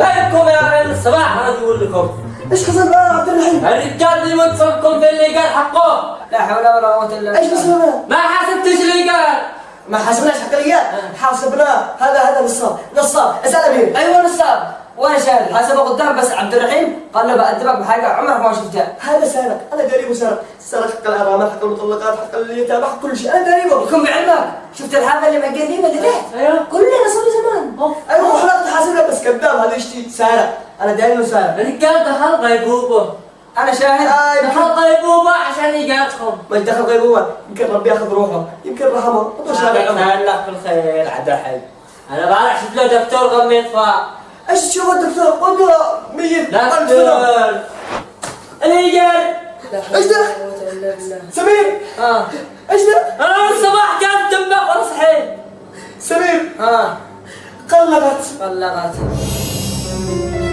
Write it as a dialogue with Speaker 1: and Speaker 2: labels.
Speaker 1: بالكم يا عيال الصباح أنا أقول لكم.
Speaker 2: إيش حصل بقى يا عبد الرحيم؟
Speaker 1: الرجال اللي متصلكم في اللي قال حقه.
Speaker 3: لا حول ولا قوة إلا بالله.
Speaker 2: إيش مسوينا؟
Speaker 1: ما حسبتش اللي قال.
Speaker 2: ما حاسبناش حق الرجال حاسبناه هذا هذا نصاب. نصاب. اسأل أمير.
Speaker 3: أيوه نصاب. وأنا شاهد حسبه قدام بس عبد الرحيم. قال له بأدبك بحاجة. عمرك ما شفتها
Speaker 2: هذا سارق أنا قريبه سارق سارق حق الارامل حق المطلقات حق اليتامى حق كل شيء. أنا قريبه.
Speaker 3: يكون بعلمك. شفت الحافة اللي مقدمة اللي تحت؟
Speaker 2: بس كذاب هذا يشتي سارق أنا داري انه سارق
Speaker 1: الرجال دخل غيبوبة.
Speaker 3: أنا شاهد.
Speaker 2: آه،
Speaker 1: دخل غيبوبة عشان يقاتكم
Speaker 2: ما دخل غيبوبة. يمكن ربي يأخذ روحه. يمكن رحمه. سارق أمر.
Speaker 1: الله بالخير عبد الحي. أنا بعرف شفت له دكتور غم يطفى.
Speaker 2: إيش تشوف الدكتور؟ قلت ميت.
Speaker 1: دكتور. الرجال
Speaker 2: إيش ده؟ سمير.
Speaker 3: ها
Speaker 2: إيش ده؟
Speaker 1: أنا من الصباح كانت تنبح وأنا صحيت
Speaker 2: سمير.
Speaker 3: ها
Speaker 2: قلبت
Speaker 3: طلقت Thank you.